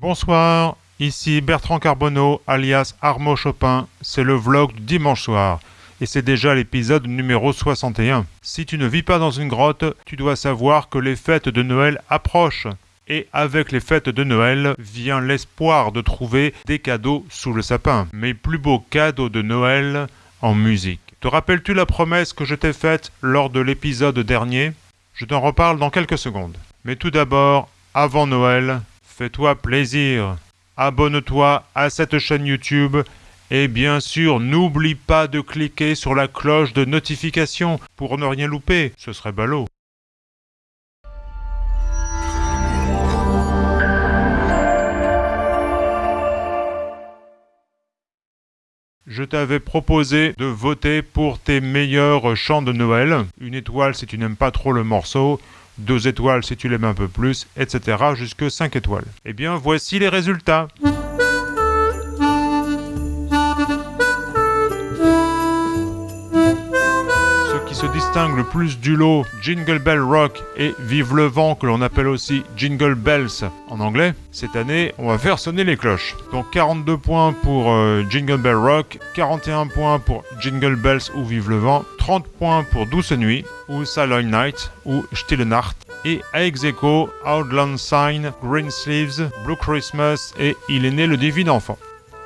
Bonsoir, ici Bertrand Carbonneau, alias Armo Chopin. C'est le vlog du dimanche soir. Et c'est déjà l'épisode numéro 61. Si tu ne vis pas dans une grotte, tu dois savoir que les fêtes de Noël approchent. Et avec les fêtes de Noël vient l'espoir de trouver des cadeaux sous le sapin. Mes plus beaux cadeaux de Noël en musique. Te rappelles-tu la promesse que je t'ai faite lors de l'épisode dernier? Je t'en reparle dans quelques secondes. Mais tout d'abord, avant Noël, fais-toi plaisir. Abonne-toi à cette chaîne YouTube et bien sûr, n'oublie pas de cliquer sur la cloche de notification pour ne rien louper, ce serait ballot. Je t'avais proposé de voter pour tes meilleurs chants de Noël. Une étoile si tu n'aimes pas trop le morceau, 2 étoiles si tu l'aimes un peu plus, etc. jusque 5 étoiles. Eh bien, voici les résultats. se distingue le plus du lot Jingle Bell Rock et Vive le vent que l'on appelle aussi Jingle Bells en anglais, cette année on va faire sonner les cloches. Donc 42 points pour euh, Jingle Bell Rock, 41 points pour Jingle Bells ou Vive le vent, 30 points pour Douce Nuit ou Silent Night ou Stille Nacht et à Outland Sign, Green Sleeves, Blue Christmas et Il est né le divin enfant.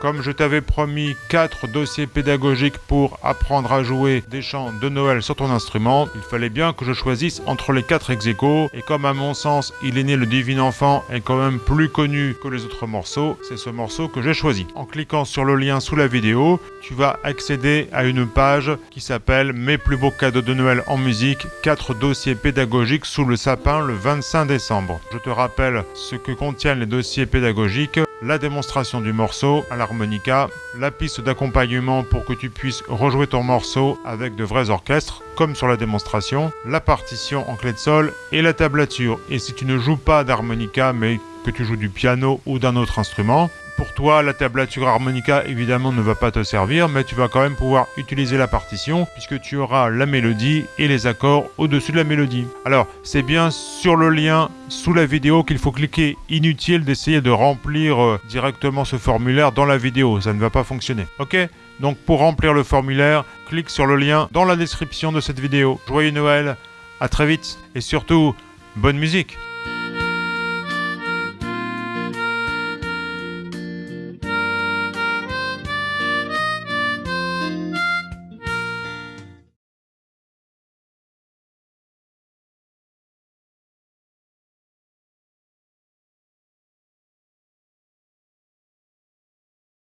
Comme je t'avais promis 4 dossiers pédagogiques pour apprendre à jouer des chants de Noël sur ton instrument, il fallait bien que je choisisse entre les 4 ex et comme à mon sens Il est né le divin enfant est quand même plus connu que les autres morceaux, c'est ce morceau que j'ai choisi. En cliquant sur le lien sous la vidéo, tu vas accéder à une page qui s'appelle Mes plus beaux cadeaux de Noël en musique, 4 dossiers pédagogiques sous le sapin le 25 décembre. Je te rappelle ce que contiennent les dossiers pédagogiques la démonstration du morceau à l'harmonica, la piste d'accompagnement pour que tu puisses rejouer ton morceau avec de vrais orchestres, comme sur la démonstration, la partition en clé de sol et la tablature. Et si tu ne joues pas d'harmonica mais que tu joues du piano ou d'un autre instrument, pour toi, la tablature harmonica évidemment ne va pas te servir, mais tu vas quand même pouvoir utiliser la partition puisque tu auras la mélodie et les accords au-dessus de la mélodie. Alors, c'est bien sur le lien sous la vidéo qu'il faut cliquer. Inutile d'essayer de remplir euh, directement ce formulaire dans la vidéo, ça ne va pas fonctionner. Ok? Donc pour remplir le formulaire, clique sur le lien dans la description de cette vidéo. Joyeux Noël, à très vite et surtout, bonne musique